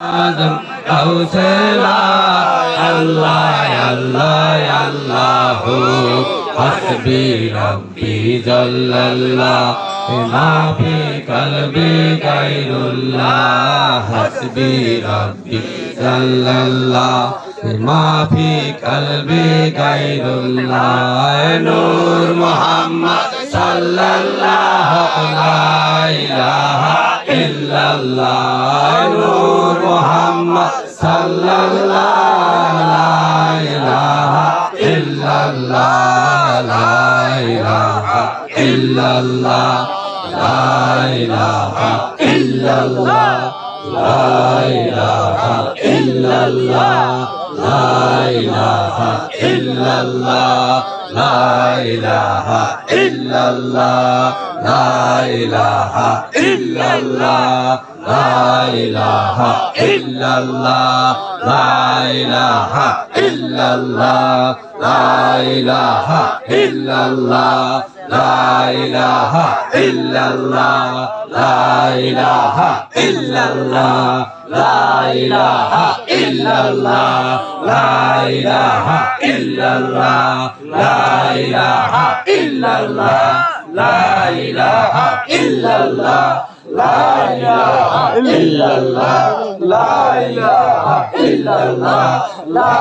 আজম কাউসলা আল্লাহ আল্লাহ আল্লাহ, হাসবি রব্বি জাল্লাল্লাহ মা ফি কলবি গায়রুল্লাহ, হাসবি রব্বি জাল্লাল্লাহ মা ফি কলবি গায়রুল্লাহ নূর মুহাম্মদ সাল্লাল্লাহু লা ইলাহা ইল্লাল্লাহ Muhammad sallallahu la wasallam. illallah illallah illallah illallah illallah illallah ইলাহা ইল্লাল্লাহ, লা ইলাহা ইল্লাল্লাহ, লা ইলাহা ইল্লাল্লাহ, লা ইলাহা ইল্লাল্লাহ, লা ইলাহা ইল্লাল্লাহ, লা ইলাহা ইল্লাল্লাহ, লা ইলাহা ইল্লাল্লাহ, লা ইলাহা ইল্লাল্লাহ, লা ইলাহা ইল্লাল্লাহ, লা ইলাহা ইল্লাল্লাহ লা ইলাহা ইল্লাল্লাহ লা ইলাহা ইল্লাল্লাহ লা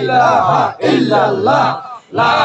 ইলাহা ইল্লাল্লাহ লা